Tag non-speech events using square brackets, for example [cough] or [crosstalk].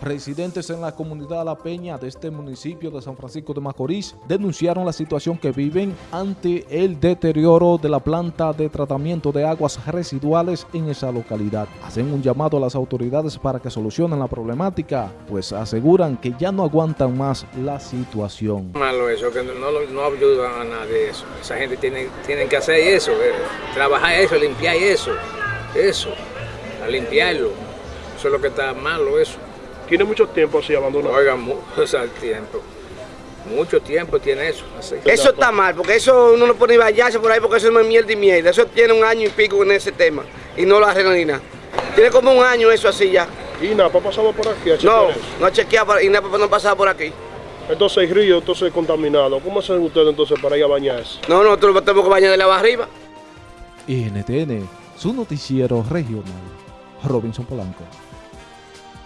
Residentes en la comunidad La Peña de este municipio de San Francisco de Macorís denunciaron la situación que viven ante el deterioro de la planta de tratamiento de aguas residuales en esa localidad. Hacen un llamado a las autoridades para que solucionen la problemática, pues aseguran que ya no aguantan más la situación. Malo eso, que no, no ayudan a nadie eso. Esa gente tiene, tienen que hacer eso, eh, trabajar eso, limpiar eso, eso, a limpiarlo. Eso es lo que está malo eso. ¿Tiene mucho tiempo así abandonado? Oiga, mucho [laughs] tiempo. Mucho tiempo tiene eso. Eso está mal, porque eso uno no puede bañarse por ahí porque eso no es mierda y mierda. Eso tiene un año y pico en ese tema y no lo arreglan ni nada. Tiene como un año eso así ya. ¿Y NAPA ha pasado por aquí? no, no ha chequeado y NAPA no ha pasado por aquí. Entonces el río entonces contaminado. ¿Cómo hacen ustedes entonces para ir a bañarse? No, nosotros tenemos que bañar de la arriba. NTN, su noticiero regional. Robinson Polanco.